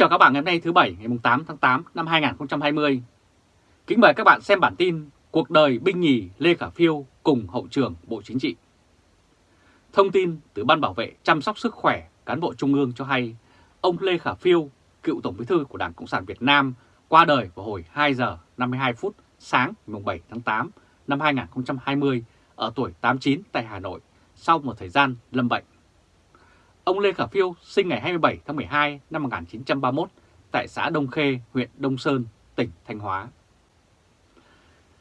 chào các bạn ngày hôm nay thứ Bảy ngày 8 tháng 8 năm 2020. Kính mời các bạn xem bản tin Cuộc đời binh nhì Lê Khả Phiêu cùng Hậu trưởng Bộ Chính trị. Thông tin từ Ban Bảo vệ chăm sóc sức khỏe cán bộ Trung ương cho hay ông Lê Khả Phiêu, cựu Tổng bí thư của Đảng Cộng sản Việt Nam, qua đời vào hồi 2 giờ 52 phút sáng ngày 7 tháng 8 năm 2020 ở tuổi 89 tại Hà Nội sau một thời gian lâm bệnh. Ông Lê Khả Phiêu sinh ngày 27 tháng 12 năm 1931 tại xã Đông Khê, huyện Đông Sơn, tỉnh Thanh Hóa.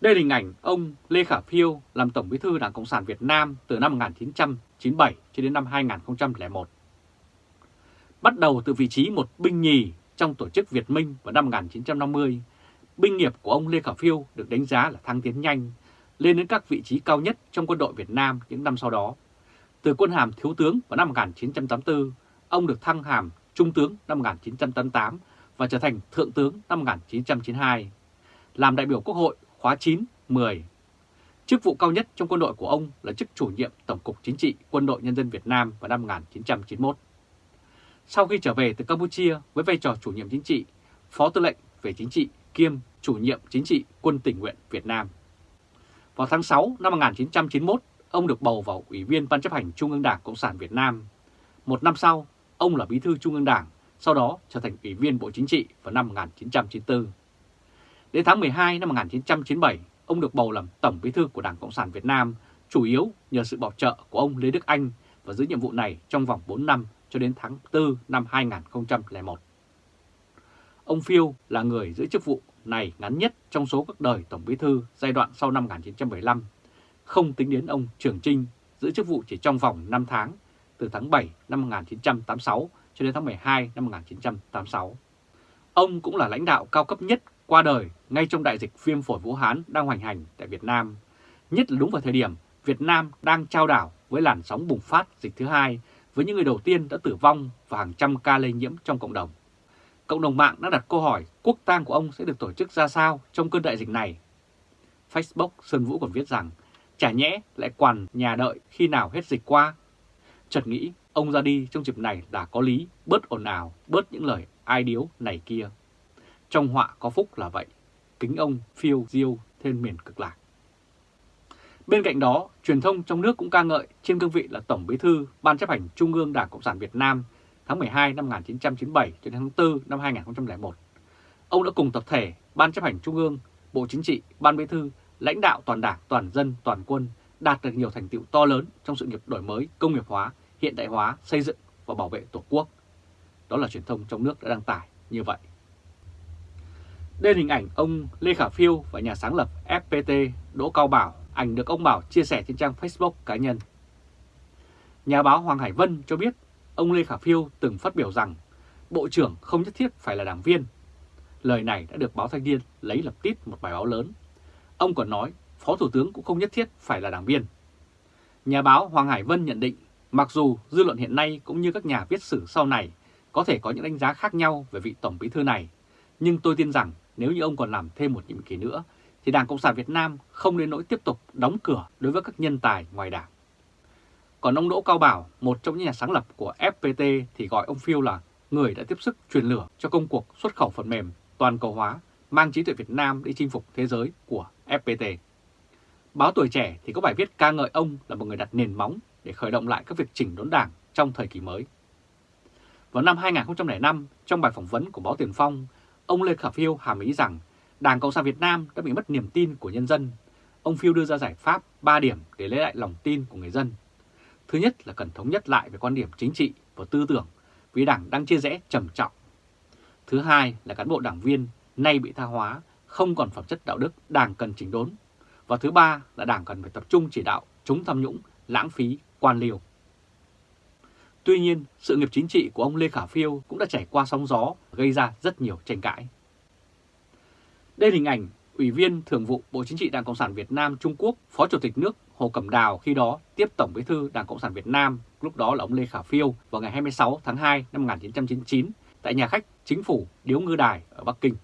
Đây là hình ảnh ông Lê Khả Phiêu làm Tổng bí thư Đảng Cộng sản Việt Nam từ năm 1997 cho đến năm 2001. Bắt đầu từ vị trí một binh nhì trong tổ chức Việt Minh vào năm 1950, binh nghiệp của ông Lê Khả Phiêu được đánh giá là thăng tiến nhanh, lên đến các vị trí cao nhất trong quân đội Việt Nam những năm sau đó từ quân hàm thiếu tướng vào năm 1984, ông được thăng hàm trung tướng năm 1988 và trở thành thượng tướng năm 1992. Làm đại biểu Quốc hội khóa 9, 10. Chức vụ cao nhất trong quân đội của ông là chức chủ nhiệm Tổng cục Chính trị Quân đội Nhân dân Việt Nam vào năm 1991. Sau khi trở về từ Campuchia với vai trò chủ nhiệm chính trị, phó tư lệnh về chính trị kiêm chủ nhiệm chính trị quân tình nguyện Việt Nam. Vào tháng 6 năm 1991, ông được bầu vào Ủy viên Ban chấp hành Trung ương Đảng Cộng sản Việt Nam. Một năm sau, ông là Bí thư Trung ương Đảng, sau đó trở thành Ủy viên Bộ Chính trị vào năm 1994. Đến tháng 12 năm 1997, ông được bầu làm Tổng Bí thư của Đảng Cộng sản Việt Nam, chủ yếu nhờ sự bảo trợ của ông Lê Đức Anh và giữ nhiệm vụ này trong vòng 4 năm cho đến tháng 4 năm 2001. Ông Phiêu là người giữ chức vụ này ngắn nhất trong số các đời Tổng Bí thư giai đoạn sau năm 1975 không tính đến ông Trường Trinh giữ chức vụ chỉ trong vòng 5 tháng, từ tháng 7 năm 1986 cho đến tháng 12 năm 1986. Ông cũng là lãnh đạo cao cấp nhất qua đời ngay trong đại dịch viêm phổi Vũ Hán đang hoành hành tại Việt Nam, nhất là đúng vào thời điểm Việt Nam đang trao đảo với làn sóng bùng phát dịch thứ hai với những người đầu tiên đã tử vong và hàng trăm ca lây nhiễm trong cộng đồng. Cộng đồng mạng đã đặt câu hỏi quốc tang của ông sẽ được tổ chức ra sao trong cơn đại dịch này. Facebook Sơn Vũ còn viết rằng Chả nhẽ lại quản nhà đợi khi nào hết dịch qua. Chợt nghĩ ông ra đi trong dịp này đã có lý, bớt ồn ào, bớt những lời ai điếu này kia. Trong họa có phúc là vậy, kính ông phiêu diêu thêm miền cực lạc. Bên cạnh đó, truyền thông trong nước cũng ca ngợi trên cương vị là Tổng Bí thư Ban chấp hành Trung ương Đảng Cộng sản Việt Nam tháng 12 năm 1997 cho đến tháng 4 năm 2001. Ông đã cùng tập thể Ban chấp hành Trung ương, Bộ Chính trị, Ban Bí thư lãnh đạo toàn đảng, toàn dân, toàn quân đạt được nhiều thành tựu to lớn trong sự nghiệp đổi mới, công nghiệp hóa, hiện đại hóa, xây dựng và bảo vệ Tổ quốc. Đó là truyền thông trong nước đã đăng tải như vậy. Đây là hình ảnh ông Lê Khả Phiêu và nhà sáng lập FPT Đỗ Cao Bảo, ảnh được ông Bảo chia sẻ trên trang Facebook cá nhân. Nhà báo Hoàng Hải Vân cho biết ông Lê Khả Phiêu từng phát biểu rằng Bộ trưởng không nhất thiết phải là đảng viên. Lời này đã được báo Thanh niên lấy lập tít một bài báo lớn Ông còn nói Phó Thủ tướng cũng không nhất thiết phải là đảng viên. Nhà báo Hoàng Hải Vân nhận định mặc dù dư luận hiện nay cũng như các nhà viết sử sau này có thể có những đánh giá khác nhau về vị Tổng Bí thư này, nhưng tôi tin rằng nếu như ông còn làm thêm một nhiệm kỳ nữa thì Đảng Cộng sản Việt Nam không nên nỗi tiếp tục đóng cửa đối với các nhân tài ngoài đảng. Còn ông Đỗ Cao Bảo, một trong những nhà sáng lập của FPT thì gọi ông Phiêu là người đã tiếp sức truyền lửa cho công cuộc xuất khẩu phần mềm toàn cầu hóa mang trí tuệ Việt Nam đi chinh phục thế giới của FPT. Báo Tuổi Trẻ thì có bài viết ca ngợi ông là một người đặt nền móng để khởi động lại các việc chỉnh đốn đảng trong thời kỳ mới. Vào năm 2005, trong bài phỏng vấn của báo Tiền Phong, ông Lê Khả Phiêu hàm ý rằng Đảng Cộng sản Việt Nam đã bị mất niềm tin của nhân dân. Ông Phiêu đưa ra giải pháp 3 điểm để lấy lại lòng tin của người dân. Thứ nhất là cần thống nhất lại về quan điểm chính trị và tư tưởng vì đảng đang chia rẽ trầm trọng. Thứ hai là cán bộ đảng viên nay bị tha hóa, không còn phẩm chất đạo đức, đảng cần chỉnh đốn. Và thứ ba là đảng cần phải tập trung chỉ đạo chống tham nhũng, lãng phí, quan liều. Tuy nhiên, sự nghiệp chính trị của ông Lê Khả Phiêu cũng đã trải qua sóng gió, gây ra rất nhiều tranh cãi. Đây là hình ảnh Ủy viên Thường vụ Bộ Chính trị Đảng Cộng sản Việt Nam Trung Quốc, Phó Chủ tịch nước Hồ Cẩm Đào khi đó tiếp Tổng Bí thư Đảng Cộng sản Việt Nam, lúc đó là ông Lê Khả Phiêu vào ngày 26 tháng 2 năm 1999 tại nhà khách Chính phủ Điếu Ngư Đài ở Bắc Kinh.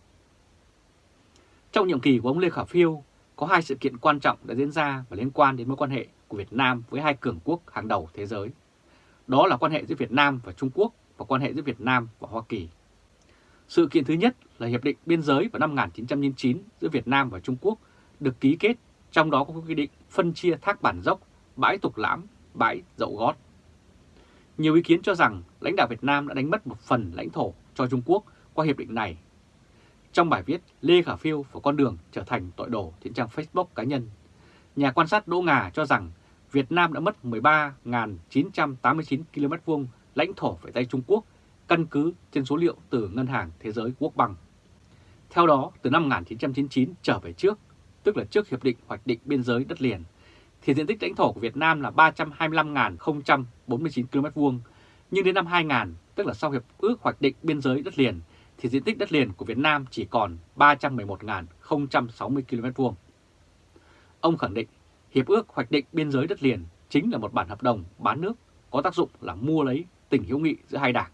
Trong nhiệm kỳ của ông Lê Khả Phiêu, có hai sự kiện quan trọng đã diễn ra và liên quan đến mối quan hệ của Việt Nam với hai cường quốc hàng đầu thế giới. Đó là quan hệ giữa Việt Nam và Trung Quốc và quan hệ giữa Việt Nam và Hoa Kỳ. Sự kiện thứ nhất là Hiệp định Biên giới vào năm 1999 giữa Việt Nam và Trung Quốc được ký kết, trong đó có quy định phân chia thác bản dốc, bãi tục lãm, bãi dậu gót. Nhiều ý kiến cho rằng lãnh đạo Việt Nam đã đánh mất một phần lãnh thổ cho Trung Quốc qua hiệp định này. Trong bài viết Lê Khả Phiêu và con đường trở thành tội đồ trên trang Facebook cá nhân, nhà quan sát Đỗ Ngà cho rằng Việt Nam đã mất 13.989 km vuông lãnh thổ về tay Trung Quốc căn cứ trên số liệu từ Ngân hàng Thế giới Quốc bằng. Theo đó, từ năm 1999 trở về trước, tức là trước Hiệp định Hoạch định Biên giới đất liền, thì diện tích lãnh thổ của Việt Nam là 325.049 km vuông, nhưng đến năm 2000, tức là sau Hiệp ước Hoạch định Biên giới đất liền, thì diện tích đất liền của Việt Nam chỉ còn 311.060 km vuông. Ông khẳng định Hiệp ước Hoạch định Biên giới đất liền chính là một bản hợp đồng bán nước có tác dụng là mua lấy tình hữu nghị giữa hai đảng.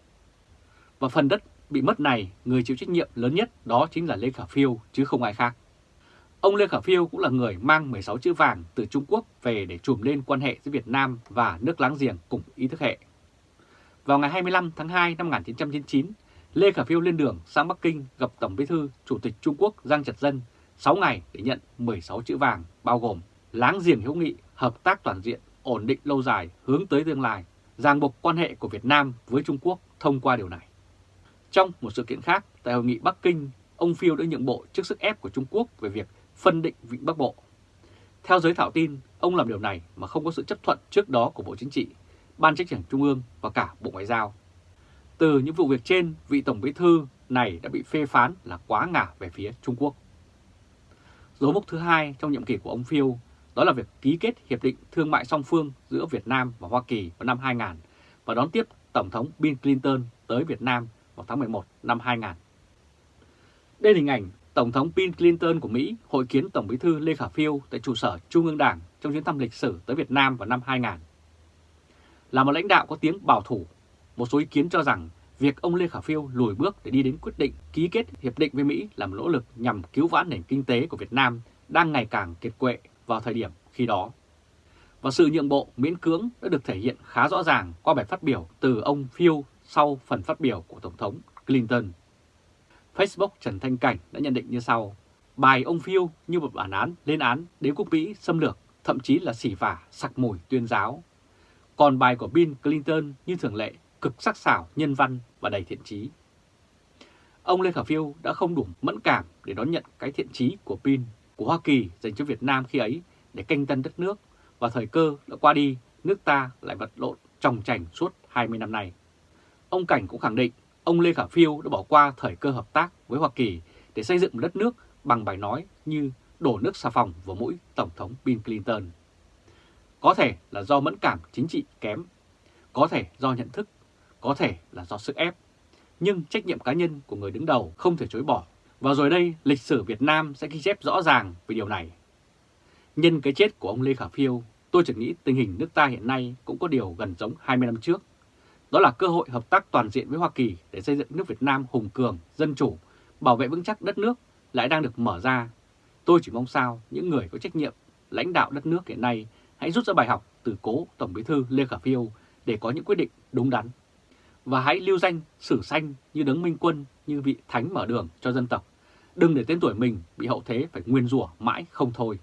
Và phần đất bị mất này, người chịu trách nhiệm lớn nhất đó chính là Lê Khả Phiêu chứ không ai khác. Ông Lê Khả Phiêu cũng là người mang 16 chữ vàng từ Trung Quốc về để trùm lên quan hệ giữa Việt Nam và nước láng giềng cùng ý thức hệ. Vào ngày 25 tháng 2 năm 1999, Lê Khả Phiêu lên đường sang Bắc Kinh gặp Tổng bí thư Chủ tịch Trung Quốc Giang Trật Dân 6 ngày để nhận 16 chữ vàng bao gồm láng giềng hữu nghị, hợp tác toàn diện, ổn định lâu dài, hướng tới tương lai, ràng buộc quan hệ của Việt Nam với Trung Quốc thông qua điều này. Trong một sự kiện khác, tại hội nghị Bắc Kinh, ông Phiêu đã nhượng bộ trước sức ép của Trung Quốc về việc phân định Vịnh Bắc Bộ. Theo giới thảo tin, ông làm điều này mà không có sự chấp thuận trước đó của Bộ Chính trị, Ban Chấp hành Trung ương và cả Bộ Ngoại giao. Từ những vụ việc trên, vị Tổng bí thư này đã bị phê phán là quá ngả về phía Trung Quốc. Dấu mốc thứ hai trong nhiệm kỳ của ông Phiêu đó là việc ký kết Hiệp định Thương mại song phương giữa Việt Nam và Hoa Kỳ vào năm 2000 và đón tiếp Tổng thống Bill Clinton tới Việt Nam vào tháng 11 năm 2000. Đây là hình ảnh Tổng thống Bill Clinton của Mỹ hội kiến Tổng bí thư Lê Khả Phiêu tại trụ sở Trung ương Đảng trong chuyến thăm lịch sử tới Việt Nam vào năm 2000. Là một lãnh đạo có tiếng bảo thủ, một số ý kiến cho rằng việc ông Lê Khả Phiêu lùi bước để đi đến quyết định ký kết hiệp định với Mỹ là một nỗ lực nhằm cứu vãn nền kinh tế của Việt Nam đang ngày càng kiệt quệ vào thời điểm khi đó. Và sự nhượng bộ miễn cưỡng đã được thể hiện khá rõ ràng qua bài phát biểu từ ông Phiêu sau phần phát biểu của Tổng thống Clinton. Facebook Trần Thanh Cảnh đã nhận định như sau. Bài ông Phiêu như một bản án lên án đế quốc Mỹ xâm lược, thậm chí là xỉ vả, sặc mùi tuyên giáo. Còn bài của Bill Clinton như thường lệ, cực sắc sảo, nhân văn và đầy thiện trí. Ông Lê Khả Phiêu đã không đủ mẫn cảm để đón nhận cái thiện trí của Pin của Hoa Kỳ dành cho Việt Nam khi ấy để canh tân đất nước và thời cơ đã qua đi, nước ta lại vật lộn trồng chành suốt 20 năm nay. Ông Cảnh cũng khẳng định ông Lê Khả Phiêu đã bỏ qua thời cơ hợp tác với Hoa Kỳ để xây dựng một đất nước bằng bài nói như đổ nước xà phòng vào mũi Tổng thống Bill Clinton. Có thể là do mẫn cảm chính trị kém, có thể do nhận thức, có thể là do sức ép. Nhưng trách nhiệm cá nhân của người đứng đầu không thể chối bỏ. Và rồi đây, lịch sử Việt Nam sẽ ghi chép rõ ràng về điều này. Nhân cái chết của ông Lê Khả Phiêu, tôi chỉ nghĩ tình hình nước ta hiện nay cũng có điều gần giống 20 năm trước. Đó là cơ hội hợp tác toàn diện với Hoa Kỳ để xây dựng nước Việt Nam hùng cường, dân chủ, bảo vệ vững chắc đất nước lại đang được mở ra. Tôi chỉ mong sao những người có trách nhiệm lãnh đạo đất nước hiện nay hãy rút ra bài học từ cố Tổng bí thư Lê Khả Phiêu để có những quyết định đúng đắn. Và hãy lưu danh sử sanh như đấng minh quân, như vị thánh mở đường cho dân tộc. Đừng để tên tuổi mình bị hậu thế phải nguyên rủa mãi không thôi.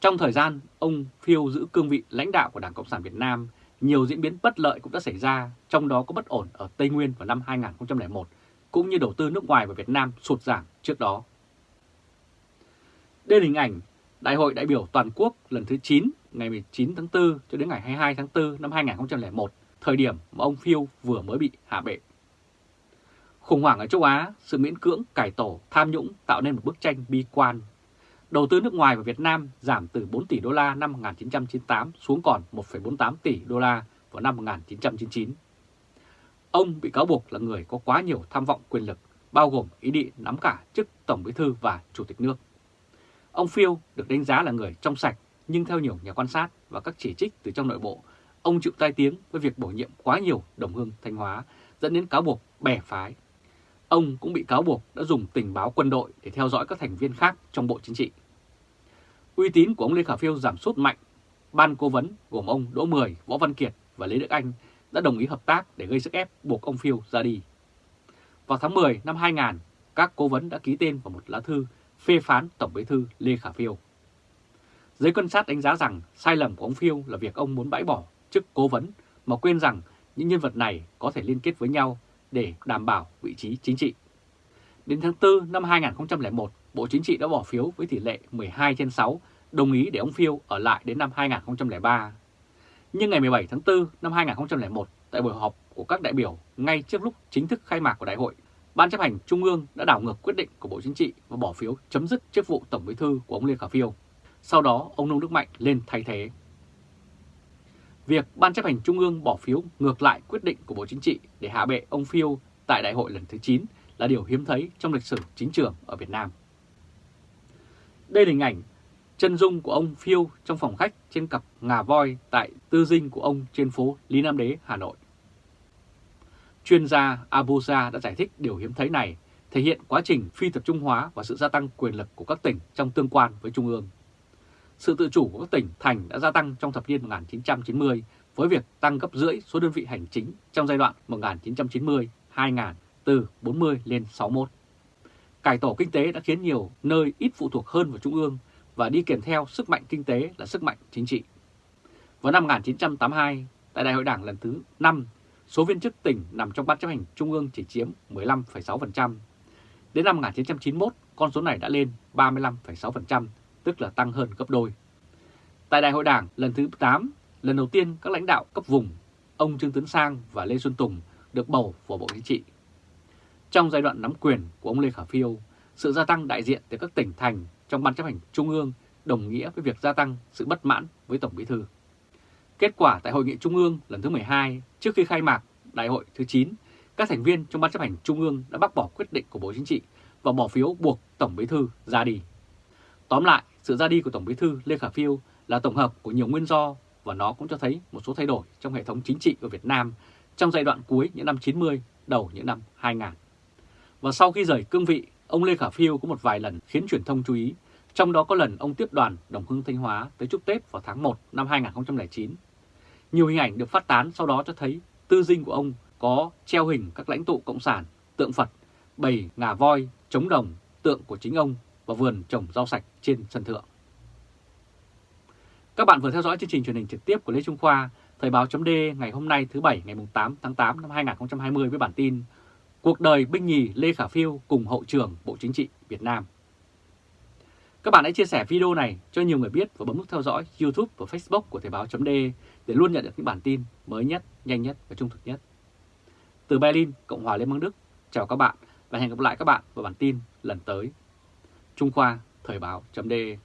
Trong thời gian ông Phiêu giữ cương vị lãnh đạo của Đảng Cộng sản Việt Nam, nhiều diễn biến bất lợi cũng đã xảy ra, trong đó có bất ổn ở Tây Nguyên vào năm 2001, cũng như đầu tư nước ngoài vào Việt Nam sụt giảm trước đó. Đây là hình ảnh Đại hội đại biểu toàn quốc lần thứ 9 ngày 19 tháng 4 cho đến ngày 22 tháng 4 năm 2001, thời điểm mà ông Phiêu vừa mới bị hạ bệ. Khủng hoảng ở châu Á, sự miễn cưỡng cải tổ, tham nhũng tạo nên một bức tranh bi quan Đầu tư nước ngoài vào Việt Nam giảm từ 4 tỷ đô la năm 1998 xuống còn 1,48 tỷ đô la vào năm 1999. Ông bị cáo buộc là người có quá nhiều tham vọng quyền lực, bao gồm ý định nắm cả chức Tổng Bí thư và Chủ tịch nước. Ông Phiêu được đánh giá là người trong sạch, nhưng theo nhiều nhà quan sát và các chỉ trích từ trong nội bộ, ông chịu tai tiếng với việc bổ nhiệm quá nhiều đồng hương Thanh Hóa, dẫn đến cáo buộc bè phái Ông cũng bị cáo buộc đã dùng tình báo quân đội để theo dõi các thành viên khác trong Bộ Chính trị. Uy tín của ông Lê Khả Phiêu giảm sút mạnh. Ban cố vấn gồm ông Đỗ Mười, Võ Văn Kiệt và Lê Đức Anh đã đồng ý hợp tác để gây sức ép buộc ông Phiêu ra đi. vào tháng 10 năm 2000, các cố vấn đã ký tên vào một lá thư phê phán Tổng bí thư Lê Khả Phiêu. Giới quan sát đánh giá rằng sai lầm của ông Phiêu là việc ông muốn bãi bỏ chức cố vấn mà quên rằng những nhân vật này có thể liên kết với nhau để đảm bảo vị trí chính trị. Đến tháng 4 năm 2001, Bộ Chính trị đã bỏ phiếu với tỷ lệ 12 trên 6 đồng ý để ông Phiêu ở lại đến năm 2003. Nhưng ngày 17 tháng 4 năm 2001, tại buổi họp của các đại biểu ngay trước lúc chính thức khai mạc của đại hội, Ban chấp hành Trung ương đã đảo ngược quyết định của Bộ Chính trị và bỏ phiếu chấm dứt chức vụ Tổng bí thư của ông Lê Khả Phiêu. Sau đó, ông Nông Đức Mạnh lên thay thế. Việc Ban chấp hành Trung ương bỏ phiếu ngược lại quyết định của Bộ Chính trị để hạ bệ ông Phiêu tại đại hội lần thứ 9 là điều hiếm thấy trong lịch sử chính trường ở Việt Nam. Đây là hình ảnh chân dung của ông Phiêu trong phòng khách trên cặp ngà voi tại tư dinh của ông trên phố Lý Nam Đế, Hà Nội. Chuyên gia Abuja đã giải thích điều hiếm thấy này thể hiện quá trình phi tập trung hóa và sự gia tăng quyền lực của các tỉnh trong tương quan với Trung ương. Sự tự chủ của các tỉnh, thành đã gia tăng trong thập niên 1990 với việc tăng gấp rưỡi số đơn vị hành chính trong giai đoạn 1990-2000 từ 40 lên 61. Cải tổ kinh tế đã khiến nhiều nơi ít phụ thuộc hơn vào Trung ương và đi kèm theo sức mạnh kinh tế là sức mạnh chính trị. Vào năm 1982, tại Đại hội Đảng lần thứ 5, số viên chức tỉnh nằm trong Ban chấp hành Trung ương chỉ chiếm 15,6%. Đến năm 1991, con số này đã lên 35,6%, tức là tăng hơn gấp đôi. Tại Đại hội Đảng lần thứ 8, lần đầu tiên các lãnh đạo cấp vùng, ông Trương Tấn Sang và Lê Xuân Tùng được bầu vào Bộ Chính trị. Trong giai đoạn nắm quyền của ông Lê Khả Phiêu, sự gia tăng đại diện từ các tỉnh thành trong Ban chấp hành Trung ương đồng nghĩa với việc gia tăng sự bất mãn với Tổng Bí Thư. Kết quả tại Hội nghị Trung ương lần thứ 12, trước khi khai mạc Đại hội thứ 9, các thành viên trong Ban chấp hành Trung ương đã bác bỏ quyết định của Bộ Chính trị và bỏ phiếu buộc Tổng Bí Thư ra đi. Tóm lại, sự ra đi của Tổng Bí Thư Lê Khả Phiêu là tổng hợp của nhiều nguyên do và nó cũng cho thấy một số thay đổi trong hệ thống chính trị của Việt Nam trong giai đoạn cuối những năm 90, đầu những năm 2000. Và sau khi rời cương vị, ông Lê Khả Phiêu có một vài lần khiến truyền thông chú ý, trong đó có lần ông tiếp đoàn Đồng Hưng Thanh Hóa tới chúc Tết vào tháng 1 năm 2009. Nhiều hình ảnh được phát tán sau đó cho thấy tư dinh của ông có treo hình các lãnh tụ Cộng sản, tượng Phật, bầy ngà voi, trống đồng, tượng của chính ông và vườn trồng rau sạch trên sân thượng. Các bạn vừa theo dõi chương trình truyền hình trực tiếp của Lê Trung Khoa, Thời báo chấm ngày hôm nay thứ Bảy ngày 8 tháng 8 năm 2020 với bản tin Cuộc đời binh nhì Lê Khả Phiêu cùng hậu trưởng Bộ Chính trị Việt Nam. Các bạn hãy chia sẻ video này cho nhiều người biết và bấm nút theo dõi YouTube và Facebook của Thời báo chấm để luôn nhận được những bản tin mới nhất, nhanh nhất và trung thực nhất. Từ Berlin, Cộng hòa Liên bang Đức, chào các bạn và hẹn gặp lại các bạn vào bản tin lần tới. Trung Khoa, Thời báo .de